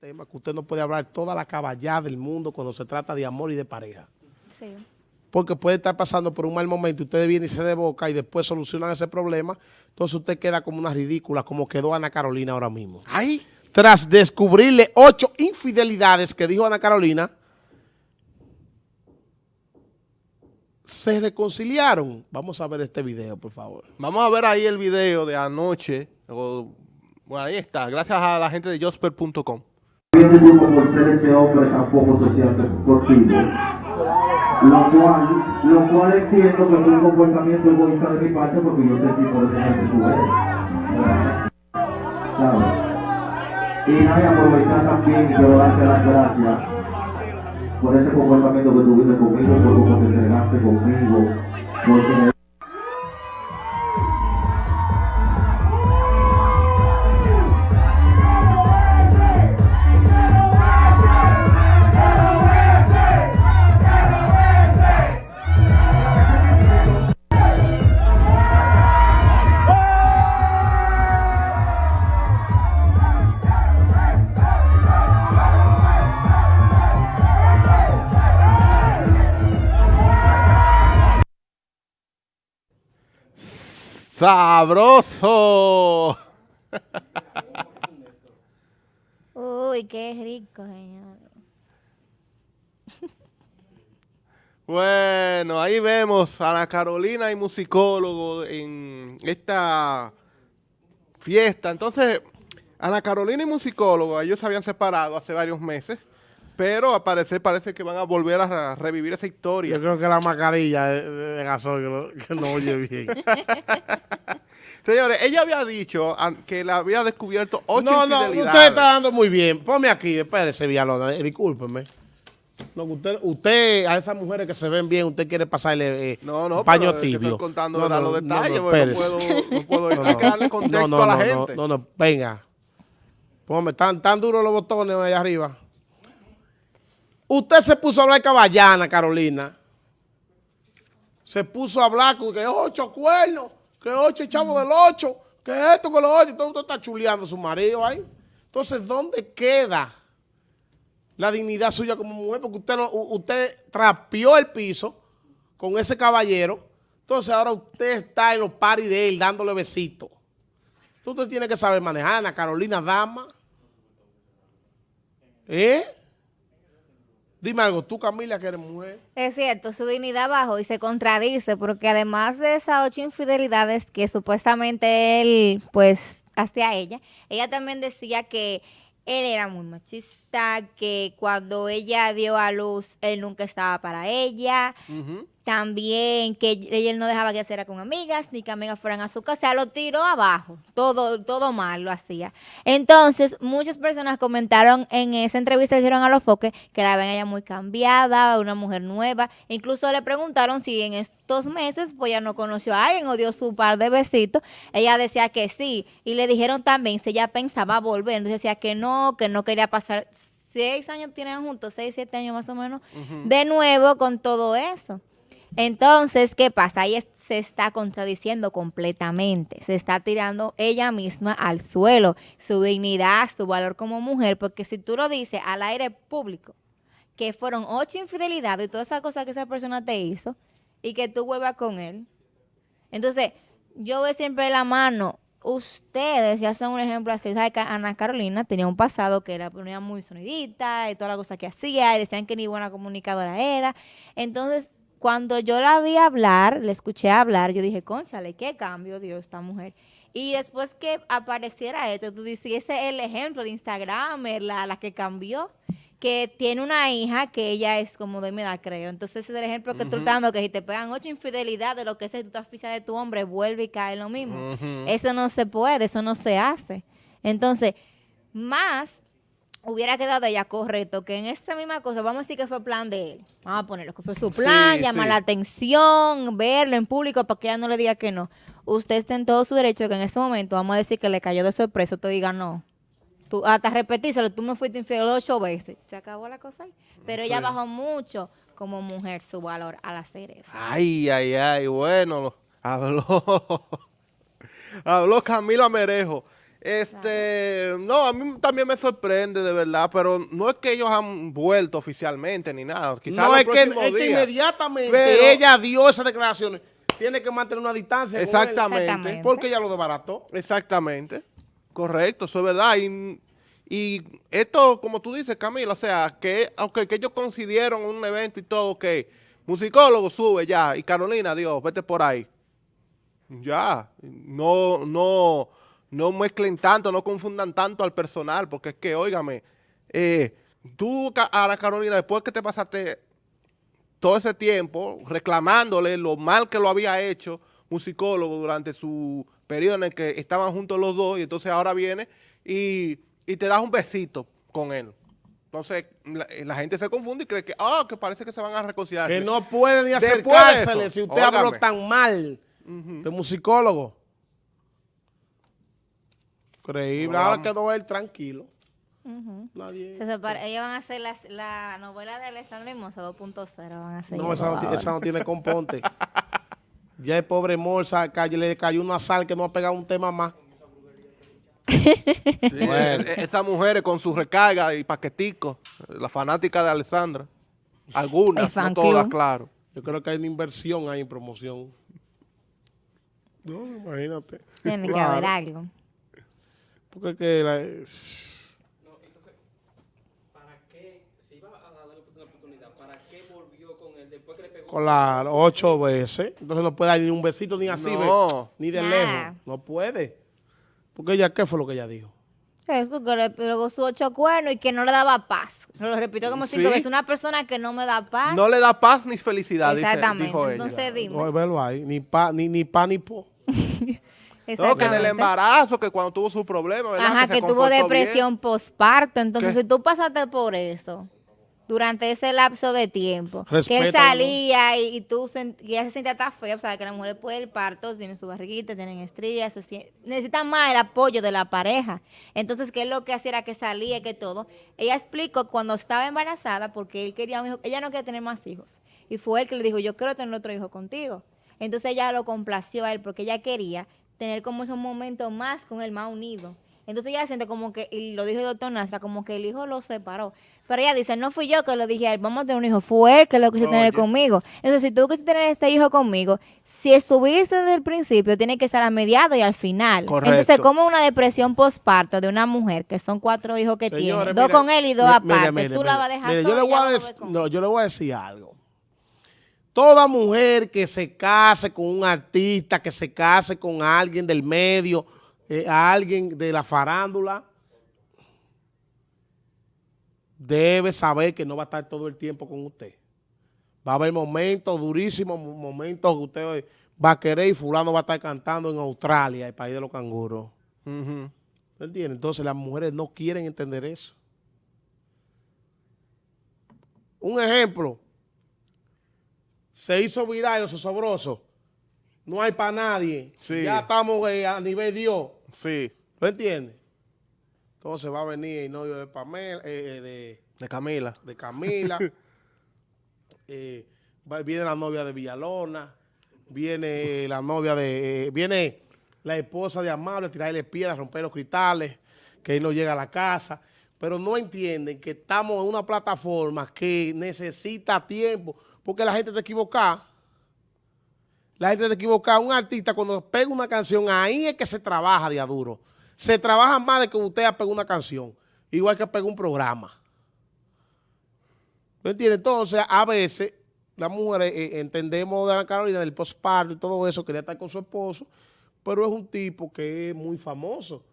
tema que usted no puede hablar toda la caballada del mundo cuando se trata de amor y de pareja. Sí. Porque puede estar pasando por un mal momento y usted viene y se de boca y después solucionan ese problema. Entonces usted queda como una ridícula, como quedó Ana Carolina ahora mismo. ¡Ay! Tras descubrirle ocho infidelidades que dijo Ana Carolina, se reconciliaron. Vamos a ver este video, por favor. Vamos a ver ahí el video de anoche. bueno, ahí está. Gracias a la gente de Josper.com. Viene por ser ese hombre tan poco sociable contigo. Lo cual, lo cual entiendo que es un comportamiento egoísta de mi parte porque yo sé tipo de persona que tú eres. ¿Sabes? Y nada, aprovechar también quiero darte las gracias por ese comportamiento que tuviste conmigo, por cómo te entregaste conmigo, porque ¡Sabroso! Uy, qué rico, señor. Bueno, ahí vemos a Ana Carolina y musicólogo en esta fiesta. Entonces, Ana Carolina y musicólogo, ellos se habían separado hace varios meses, pero al parecer parece que van a volver a revivir esa historia. Yo creo que la mascarilla de, de- que no, no oye bien. Señores, ella había dicho que la había descubierto ocho no, no, infidelidades. usted está dando muy bien. Ponme aquí, espérese, Villalona, eh, discúlpeme. No, usted, usted, a esas mujeres que se ven bien, usted quiere pasarle eh, No, no, paño pero es que tibio. estoy contando No, no, los no, detalles, no, no, puedo, no puedo No, no, contexto no, no, a la no, gente. No, no, venga. Póngame, tan, tan duros los botones allá arriba. Usted se puso a hablar caballana, Carolina. Se puso a hablar con que ocho cuernos, que ocho chavos del ocho, que esto, que lo ocho. Entonces usted está chuleando a su marido ahí. Entonces, ¿dónde queda la dignidad suya como mujer? Porque usted, usted trapeó el piso con ese caballero. Entonces, ahora usted está en los paris de él dándole besitos. Usted tiene que saber manejar, Ana Carolina Dama. ¿Eh? Dime algo, tú Camila que eres mujer. Es cierto, su dignidad bajó y se contradice porque además de esas ocho infidelidades que supuestamente él, pues, hacía ella, ella también decía que él era muy machista, que cuando ella dio a luz, él nunca estaba para ella. También que ella no dejaba que hiciera con amigas, ni que amigas fueran a su casa, o sea, lo tiró abajo, todo, todo mal lo hacía. Entonces, muchas personas comentaron en esa entrevista que hicieron a los foques que la ven ella muy cambiada, una mujer nueva. Incluso le preguntaron si en estos meses pues ya no conoció a alguien o dio su par de besitos. Ella decía que sí. Y le dijeron también si ella pensaba volver. Entonces decía que no, que no quería pasar seis años tienen juntos, seis, siete años más o menos, de nuevo con todo eso. Entonces, ¿qué pasa? Ahí se está contradiciendo completamente. Se está tirando ella misma al suelo, su dignidad, su valor como mujer, porque si tú lo dices al aire público, que fueron ocho infidelidades y todas esas cosas que esa persona te hizo, y que tú vuelvas con él. Entonces, yo veo siempre la mano. Ustedes ya son un ejemplo así. ¿Sabes que Ana Carolina tenía un pasado que era muy sonidita y toda la cosa que hacía y decían que ni buena comunicadora era? Entonces, cuando yo la vi hablar, le escuché hablar, yo dije, conchale, qué cambio dio esta mujer. Y después que apareciera esto, tú dices, ese es el ejemplo de Instagram, la, la que cambió, que tiene una hija que ella es como de mi edad, creo. Entonces ese es el ejemplo que tú estás dando, que si te pegan ocho infidelidades, lo que sea, tú estás oficial de tu hombre, vuelve y cae lo mismo. Eso no se puede, eso no se hace. Entonces, más hubiera quedado ella correcto que en esta misma cosa, vamos a decir que fue plan de él. Vamos a ponerlo, que fue su plan, Sí, llamar sí. la atención, verlo en público para que ella no le diga que no. Usted está en todo su derecho que en este momento, vamos a decir que le cayó de sorpresa, te diga no. Tú, hasta repetírselo, tú me fuiste infiel ocho veces. Se acabó la cosa ahí. Pero ella bajó mucho como mujer su valor al hacer eso. Ay, ay, ay, bueno, habló, habló Camilo Amerejo. Este, no, a mí también me sorprende de verdad, pero no es que ellos han vuelto oficialmente ni nada. Quizás No, es que, es que inmediatamente Pero- ella dio esas declaraciones. Tiene que mantener una distancia. Exactamente. Exactamente. porque ella lo desbarató. Exactamente. Correcto, eso es verdad. Y, y esto, como tú dices, Camila, o sea, que aunque que ellos consideraron un evento y todo, que musicólogo sube ya, y Carolina, Dios, vete por ahí. Ya, no, no, no mezclen tanto, no confundan tanto al personal, porque es que, óigame, eh, tú Ca- a la Carolina, después que te pasaste todo ese tiempo reclamándole lo mal que lo había hecho musicólogo durante su periodo en el que estaban juntos los dos y entonces ahora viene y, y te das un besito con él. Entonces la, la gente se confunde y cree que, ah, que parece que se van a reconciliar. Que no puede ni acercársele si usted habló tan mal de musicólogo. Creíble. Ahora vamos. quedó él tranquilo. Nadie. Se separa- ellos van a hacer las- la, novela de Alessandra Hermosa 2.0. Van a hacer No, esa no, esa no tiene componte. ya el pobre Morsa le cayó una sal que no ha pegado un tema más. Sí, Bueno. e- e- esas mujeres con sus recargas y paqueticos, la fanática de Alessandra. Algunas, no todas, claro. Yo creo que hay una inversión ahí en promoción. No, imagínate. Tiene que haber algo. Porque que la- es- ¿Para qué? Si iba a darle una oportunidad, ¿para qué volvió con él después que le pegó? Claro, ocho veces. Entonces no puede dar ni un besito ni así, No. ni de Nah. lejos. No puede. Porque ella, ¿qué fue lo que ella dijo? Eso, que le pegó su ocho cuernos y que no le daba paz. Lo repitió como cinco veces. Una persona que no me da paz. No le da paz ni felicidad, dice- Exactamente. dijo ella. Entonces dime. No, velo ahí. Ni pa, ni, ni pa, ni po. No, que en el embarazo, que cuando tuvo su problema, ¿verdad? Ajá, que tuvo depresión postparto. Entonces, ¿Qué? si tú pasaste por eso durante ese lapso de tiempo, que él salía y, y tú sen- y ella se sentía tan fea, o sea, que las mujeres después del parto tienen su barriguita, tienen estrías, se sien- necesitan más el apoyo de la pareja. Entonces, ¿qué es lo que hacía? Era que salía y que todo. Ella explicó cuando estaba embarazada, porque él quería un hijo, ella no quería tener más hijos. Y fue él que le dijo, yo quiero tener otro hijo contigo. Entonces ella lo complació a él porque ella quería tener como esos momentos más con él, más unido. Entonces ella siente como que, y lo dijo el doctor Nasra, como que el hijo lo separó. Pero ella dice, no fui yo que lo dije a él, vamos a tener un hijo, fue él que lo quiso tener conmigo. Entonces, si tú quisiste tener este hijo conmigo, si estuviste desde el principio, tiene que estar a mediado y al final. Correcto. Entonces, como una depresión postparto de una mujer, que son cuatro hijos que tiene, Señores, dos mire, con él y dos aparte, tú la vas a dejar sola yo le voy a no, yo le voy a decir algo. Toda mujer que se case con un artista, que se case con alguien del medio, eh, a alguien de la farándula, debe saber que no va a estar todo el tiempo con usted. Va a haber momentos durísimos, mo- momentos que usted va a querer y fulano va a estar cantando en Australia, el país de los canguros. ¿Me entiendes? Entonces las mujeres no quieren entender eso. Un ejemplo. Se hizo viral los osobrosos. No hay para nadie. Sí. Ya estamos eh, a nivel Dios. Sí, ¿Lo entiendes? Entonces va a venir el novio de Pamela, eh, eh, de, de Camila. de Camila. eh, va- viene la novia de Villalona. Viene la novia de... viene la esposa de Amable a tirarle piedras, romper los cristales, que él no llega a la casa. Pero no entienden que estamos en una plataforma que necesita tiempo, porque la gente te equivoca. La gente te equivoca. Un artista cuando pega una canción, ahí es que se trabaja de duro. Se trabaja más de que usted pegado una canción, igual que pega un programa. ¿Me entiendes? Entonces, a veces, las mujeres eh, entendemos de la Carolina del postparto y todo eso, quería estar con su esposo, pero es un tipo que es muy famoso.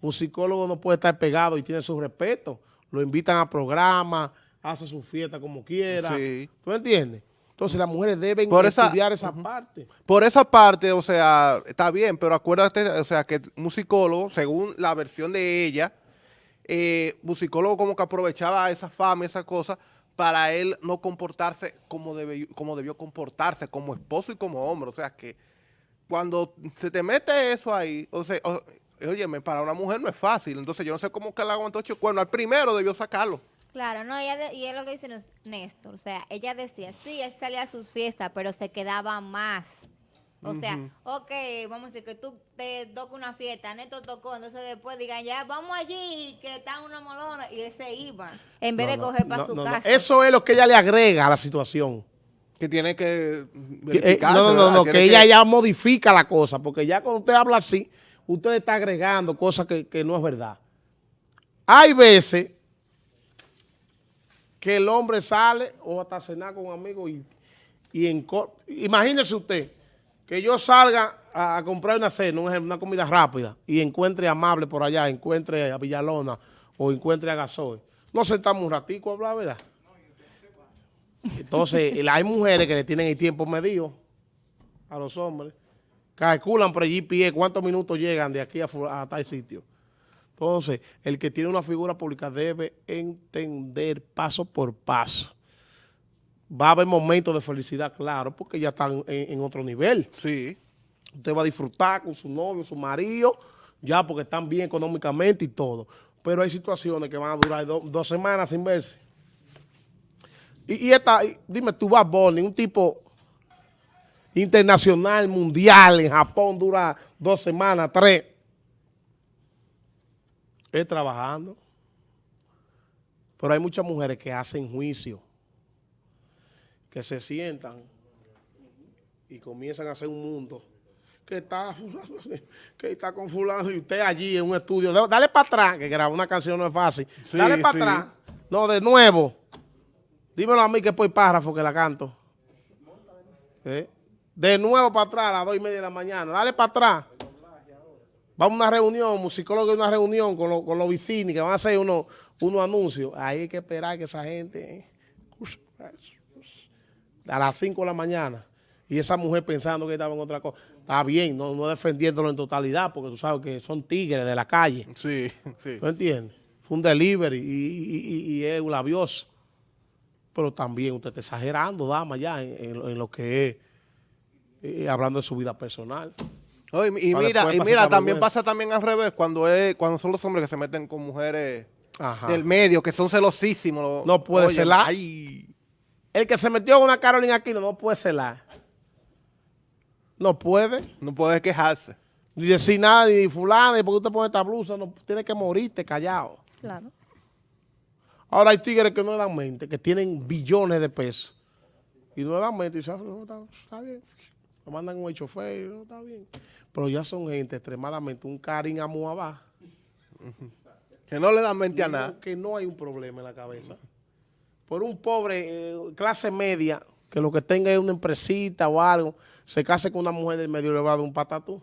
Un psicólogo no puede estar pegado y tiene su respeto. Lo invitan a programas, hace su fiesta como quiera. Sí. ¿Tú entiendes? Entonces, las mujeres deben Por esa- estudiar esa parte. Por esa parte, o sea, está bien, pero acuérdate, o sea, que un psicólogo, según la versión de ella, eh, un psicólogo como que aprovechaba esa fama, esa cosa, para él no comportarse como, debe- como debió comportarse, como esposo y como hombre. O sea, que cuando se te mete eso ahí, o sea, o- óyeme, para una mujer no es fácil. Entonces, yo no sé cómo que le aguantó ocho cuernos. Al primero debió sacarlo. Claro, no, ella de- y es lo que dice Néstor, o sea, ella decía, sí, él salía a sus fiestas, pero se quedaba más O sea, ok, vamos a decir que tú te toca una fiesta, Neto tocó, entonces después digan, ya, vamos allí, que está una molona, y él se iba, en vez de No, coger para no, su no, no. casa. Eso es lo que ella le agrega a la situación. Que tiene que Que, eh, verificarse, no, no, no, que ella ya modifica la cosa, porque ya cuando usted habla así, usted le está agregando cosas que, que no es verdad. Hay veces que el hombre sale o hasta cenar con un amigo y, y en imagínese usted que yo salga a, comprar una cena, una comida rápida y encuentre Amable por allá, encuentre a Villalona o encuentre a Gasoy. No sentamos un ratico a hablar, ¿verdad? Entonces, hay mujeres que le tienen el tiempo medido a los hombres. Calculan por el GPS cuántos minutos llegan de aquí a tal sitio. Entonces, el que tiene una figura pública debe entender paso por paso. Va a haber momentos de felicidad, claro, porque ya están en, en otro nivel. Sí. Usted va a disfrutar con su novio, su marido, ya porque están bien económicamente y todo. Pero hay situaciones que van a durar do- dos semanas sin verse. Y, y esta, y dime, tú vas Bonnie, un tipo internacional, mundial, en Japón dura dos semanas, tres. Es trabajando. Pero hay muchas mujeres que hacen juicio, que se sientan y comienzan a hacer un mundo que está que está con fulano y usted allí en un estudio. Da- Dale para atrás, que grabar una canción no es fácil. Sí, Dale para sí. atrás. No, de nuevo. Dímelo a mí que por párrafo que la canto. ¿Eh? De nuevo para atrás a las dos y media de la mañana. Dale para atrás. Vamos a una reunión, musicólogo de una reunión con, los- con los vecinos que van a hacer unos, unos anuncios. Ahí hay que esperar que esa gente... ¿eh? a las 5 de la mañana y esa mujer pensando que estaba en otra cosa. Está bien, no, no defendiéndolo en totalidad, porque tú sabes que son tigres de la calle. Sí, sí. ¿No entiendes? Fue un delivery y, y- y- y es un labioso. Pero también usted está exagerando, dama, ya en, en lo- en lo que es eh, hablando de su vida personal. Oh, y, mira, y mira, también pasa también al revés cuando es cuando son los hombres que se meten con mujeres Ajá. del medio, que son celosísimos. No puede Oye, celar. Ay, El que se metió en una Carolina Aquino no puede celar. No puede. no puede quejarse. Ni decir nada, ni fulana, y porque usted pone esta blusa, no, tiene que morirte callado. Claro. Ahora hay tigres que no le dan mente, que tienen billones de pesos. Y no le dan mente y dicen, "Ah, no, está, está bien. Lo mandan con el chofer, no está bien. Pero ya son gente extremadamente, un Karim Amuabá. Que no le dan mente a nada. Que no hay un problema en la cabeza. Por un pobre, eh, clase media, que lo que tenga es una empresita o algo, se case con una mujer del medio y le va a dar un patatú.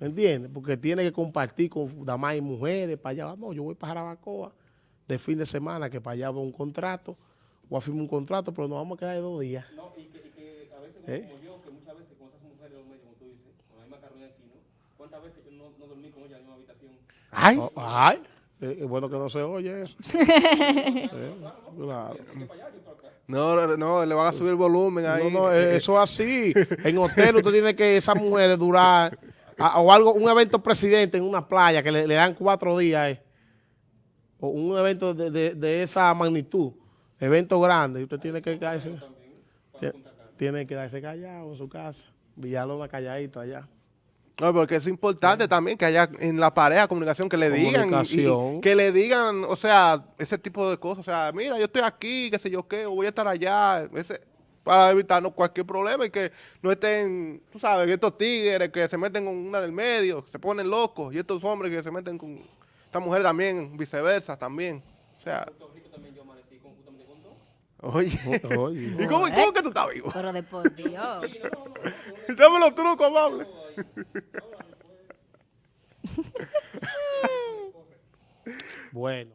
¿Me entiendes? Porque tiene que compartir con damas y mujeres para allá. No, yo voy para Jarabacoa de fin de semana, que para allá va un contrato, o a firmar un contrato, pero nos vamos a quedar de dos días. No, y veces, ¿Eh? como yo, que muchas veces con esas mujeres como tú dices, con la misma Carolina aquí, ¿no? ¿Cuántas veces yo no, no dormí con ella en la misma habitación? Ay, Oh, ay, eh, es bueno que no se oye eso. Eh, claro. no, no, le van a subir el volumen ahí. No, no, eh, eso es así. En hotel usted tiene que esas mujeres durar, a- o algo, un evento presidente en una playa que le, le dan cuatro días, eh, o un evento de, de- de esa magnitud, evento grande, y usted tiene que tie- tiene que quedarse callado en su casa, Villalona calladito allá. No, porque es importante también que haya en la pareja comunicación, que le digan, y que le digan, o sea, ese tipo de cosas, o sea, mira, yo estoy aquí, qué sé yo qué, o voy a estar allá, ese, para evitarnos cualquier problema y que no estén, tú sabes, estos tigres que se meten con una del medio, que se ponen locos, y estos hombres que se meten con esta mujer también, viceversa también, o sea, Puerto Rico también yo amanecí con, justamente con dos. Oye, Oye. ¿y cómo, cómo que tú estás vivo? Pero de por Dios. Dame los trucos, amable. Bueno.